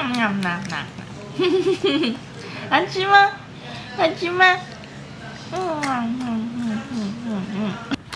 嗯嗯嗯，好吃吗？好吃吗？嗯嗯嗯嗯嗯嗯。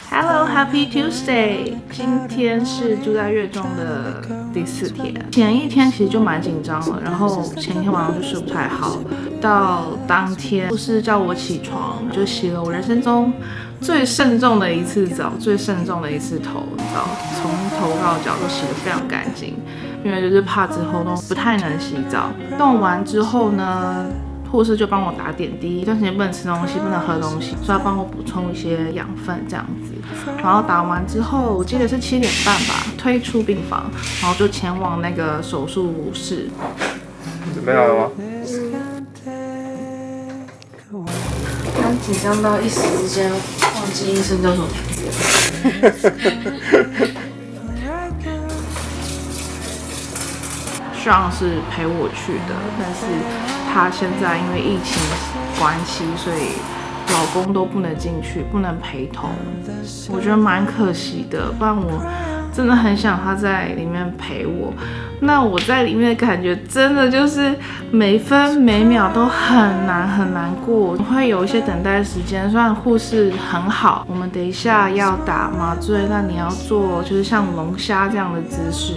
Hello, Happy Tuesday！今天是住在月中的第四天。前一天其实就蛮紧张了，然后前一天晚上就睡不太好。到当天护士叫我起床，就洗了我人生中最慎重的一次澡，最慎重的一次头澡，从头到脚都洗得非常干净，因为就是怕之后都不太能洗澡。弄完之后呢？护士就帮我打点滴，一段时间不能吃东西，不能喝东西，说要帮我补充一些养分这样子。然后打完之后，我记得是七点半吧，推出病房，然后就前往那个手术室。准备好了吗？刚紧张到一时之间忘记医生叫什么名字。上是陪我去的，但是他现在因为疫情关系，所以老公都不能进去，不能陪同，我觉得蛮可惜的，不然我真的很想他在里面陪我。那我在里面的感觉真的就是每分每秒都很难很难过，会有一些等待时间。虽然护士很好，我们等一下要打麻醉，那你要做就是像龙虾这样的姿势，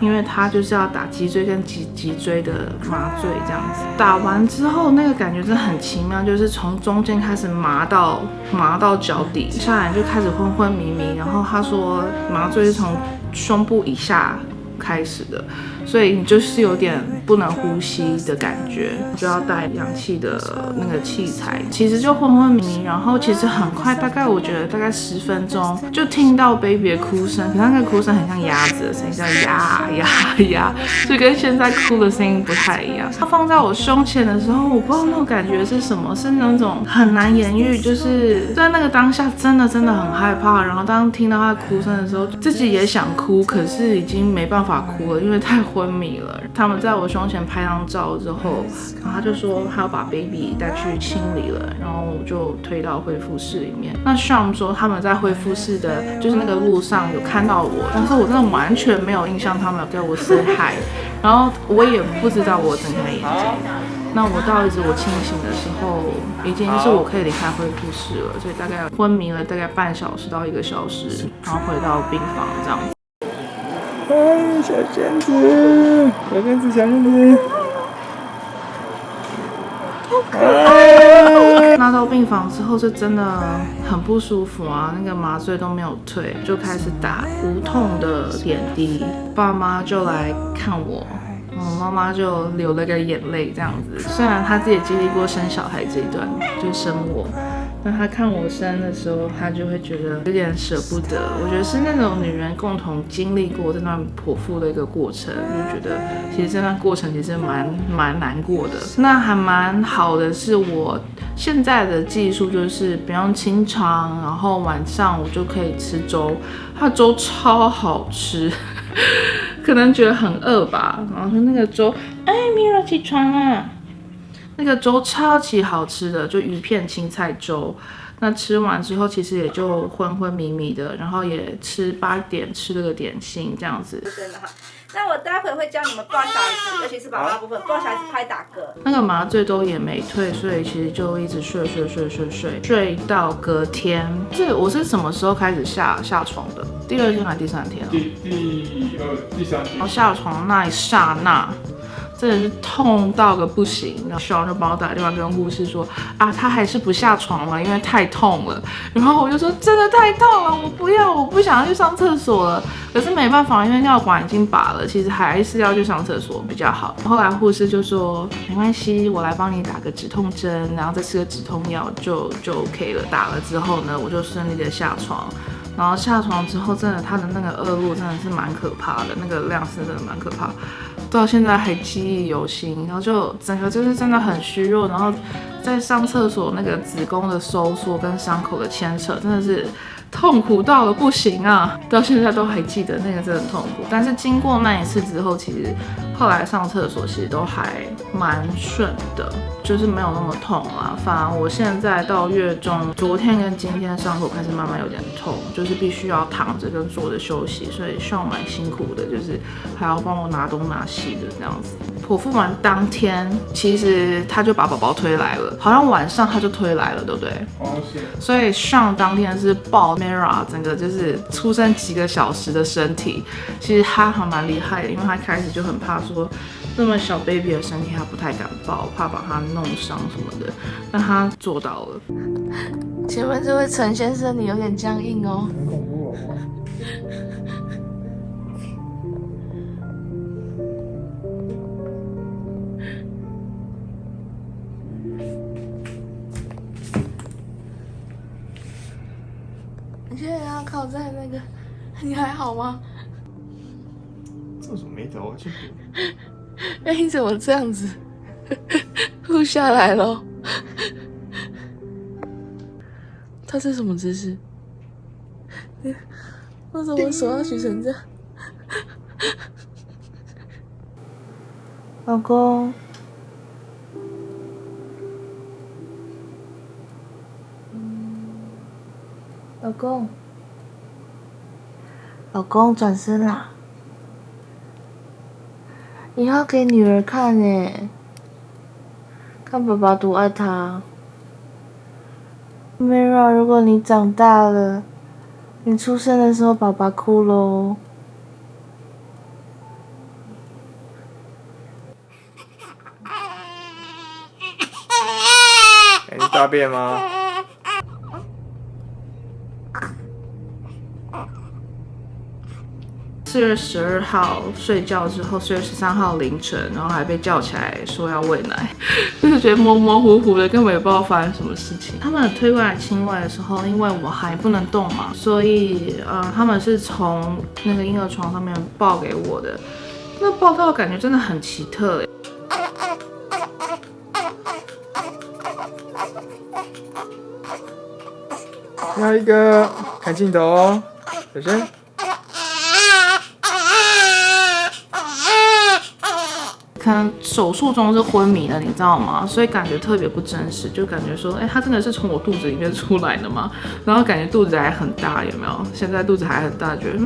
因为他就是要打脊椎跟脊脊椎的麻醉这样子。打完之后那个感觉真的很奇妙，就是从中间开始麻到麻到脚底，下来就开始昏昏迷迷。然后他说麻醉是从胸部以下。开始的，所以你就是有点不能呼吸的感觉，就要带氧气的那个器材，其实就昏昏迷迷，然后其实很快，大概我觉得大概十分钟就听到 baby 的哭声，可那个哭声很像鸭子的声音，叫呀呀呀，就跟现在哭的声音不太一样。它放在我胸前的时候，我不知道那种感觉是什么，是那种很难言喻，就是在那个当下真的真的很害怕，然后当听到他哭声的时候，自己也想哭，可是已经没办法。法哭了，因为太昏迷了。他们在我胸前拍张照之后，然后他就说他要把 baby 带去清理了，然后我就推到恢复室里面。那 Sean 说他们在恢复室的，就是那个路上有看到我，但是我真的完全没有印象他们有跟我 say hi，然后我也不知道我睁开眼睛。那我到一直我清醒的时候，已经是我可以离开恢复室了，所以大概昏迷了大概半小时到一个小时，然后回到病房这样子。哎，小仙子，小仙子，小仙子，好可爱！拿到病房之后是真的很不舒服啊，那个麻醉都没有退，就开始打无痛的点滴。爸妈就来看我，我妈妈就流了个眼泪，这样子。虽然她自己经历过生小孩这一段，就生我。那他看我生的时候，他就会觉得有点舍不得。我觉得是那种女人共同经历过这段剖腹的一个过程，就觉得其实这段过程其实蛮蛮难过的。那还蛮好的是，我现在的技术就是不用清肠，然后晚上我就可以吃粥，它粥超好吃，可能觉得很饿吧。然后说那个粥，哎，Mira 起床了。那个粥超级好吃的，就鱼片青菜粥。那吃完之后，其实也就昏昏迷迷的，然后也吃八点吃了个点心这样子。真的哈，那我待会会教你们抱小孩子，尤其是宝宝部分，抱小孩子拍打嗝。那个麻醉都也没退，所以其实就一直睡睡睡睡睡睡到隔天。这我是什么时候开始下下床的？第二天还是第三天？第第二第三天。然后下床那一刹那。真的是痛到个不行，然后小王就帮我打电话跟护士说啊，他还是不下床了，因为太痛了。然后我就说真的太痛了，我不要，我不想要去上厕所了。可是没办法，因为尿管已经拔了，其实还是要去上厕所比较好。后来护士就说没关系，我来帮你打个止痛针，然后再吃个止痛药就就 OK 了。打了之后呢，我就顺利的下床。然后下床之后，真的他的那个恶露真的是蛮可怕的，那个量是真的蛮可怕。到现在还记忆犹新，然后就整个就是真的很虚弱，然后在上厕所那个子宫的收缩跟伤口的牵扯，真的是痛苦到了不行啊！到现在都还记得那个真的痛苦，但是经过那一次之后，其实后来上厕所其实都还蛮顺的，就是没有那么痛啦。反而我现在到月中，昨天跟今天伤口开始慢慢有点痛，就是必须要躺着跟坐着休息，所以上蛮辛苦的，就是还要帮我拿东拿西的这样子。剖腹完当天，其实他就把宝宝推来了，好像晚上他就推来了，对不对？哦是。所以上当天是抱 Mira，整个就是出生几个小时的身体，其实他还蛮厉害的，因为他开始就很怕说那么小 baby 的身体他不太敢抱，怕把他弄伤什么的，但他做到了。前面这位陈先生，你有点僵硬哦。很恐怖哦。你现在要靠在那个，你还好吗？皱什么眉头啊？去 哎，你怎么这样子？录下来了。他是什么姿势？为什么手要举成这样？老公，老公，老公，转身啦！你要给女儿看诶，看爸爸多爱她。Mira，如果你长大了，你出生的时候爸爸哭喽。哎，你大便吗？四月十二号睡觉之后，四月十三号凌晨，然后还被叫起来说要喂奶，就是觉得模模糊糊的，根本也不知道发生什么事情。他们推过来亲喂的时候，因为我还不能动嘛，所以呃，他们是从那个婴儿床上面抱给我的。那抱到的感觉真的很奇特诶。下一个，看镜头哦，小心。可能手术中是昏迷的，你知道吗？所以感觉特别不真实，就感觉说，哎，他真的是从我肚子里面出来的吗？然后感觉肚子还很大，有没有？现在肚子还很大，觉得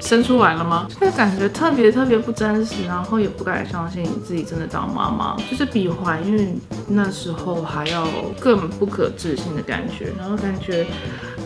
生出来了吗？就感觉特别特别不真实，然后也不敢相信自己真的当妈妈，就是比怀孕那时候还要更不可置信的感觉。然后感觉，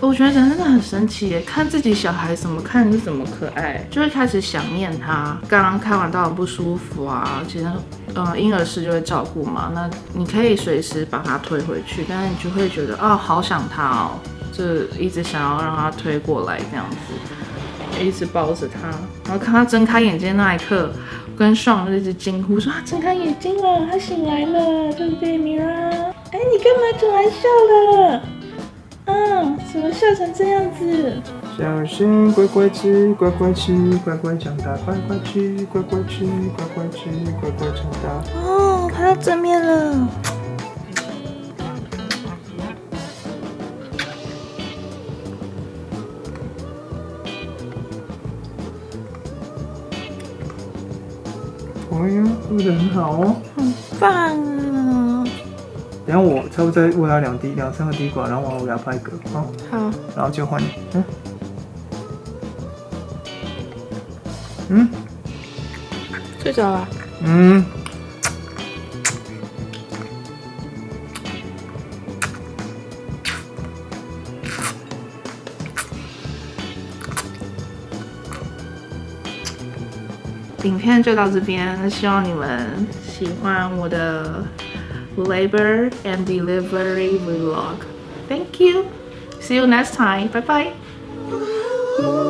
我觉得人真的很神奇耶，看自己小孩怎么看是怎么可爱，就会开始想念他。刚刚开完刀很不舒服啊，其实呃婴儿室就会照顾嘛，那你可以随时把他推回去，但是你就会觉得啊好想他哦，就一直想要让他推过来这样子。一直抱着他，然后看他睁开眼睛那一刻，跟爽就一直惊呼说：“他睁开眼睛了，他醒来了，对不对，米拉？哎，你干嘛突然笑了？嗯，怎么笑成这样子？小心，乖乖吃，乖乖吃，乖乖长大，乖乖吃，乖乖吃，乖乖吃，乖乖长大。哦，他要正面了。哎呀，做的很好哦，很棒啊！等下我差不多再喂他两滴、两三个滴管，然后我给他拍嗝，好，好，然后就换你，嗯，嗯，睡着了。嗯，影片就到这边，希望你们喜欢我的 labor and delivery vlog. Thank you. See you next time. Bye bye.